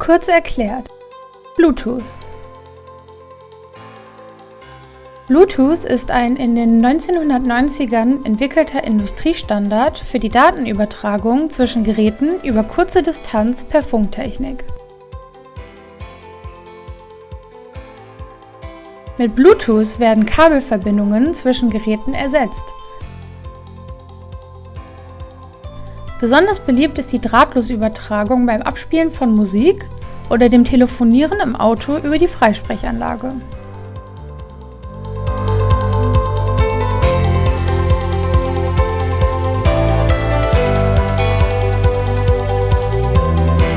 Kurz erklärt. Bluetooth. Bluetooth ist ein in den 1990ern entwickelter Industriestandard für die Datenübertragung zwischen Geräten über kurze Distanz per Funktechnik. Mit Bluetooth werden Kabelverbindungen zwischen Geräten ersetzt. Besonders beliebt ist die Drahtlosübertragung beim Abspielen von Musik oder dem Telefonieren im Auto über die Freisprechanlage.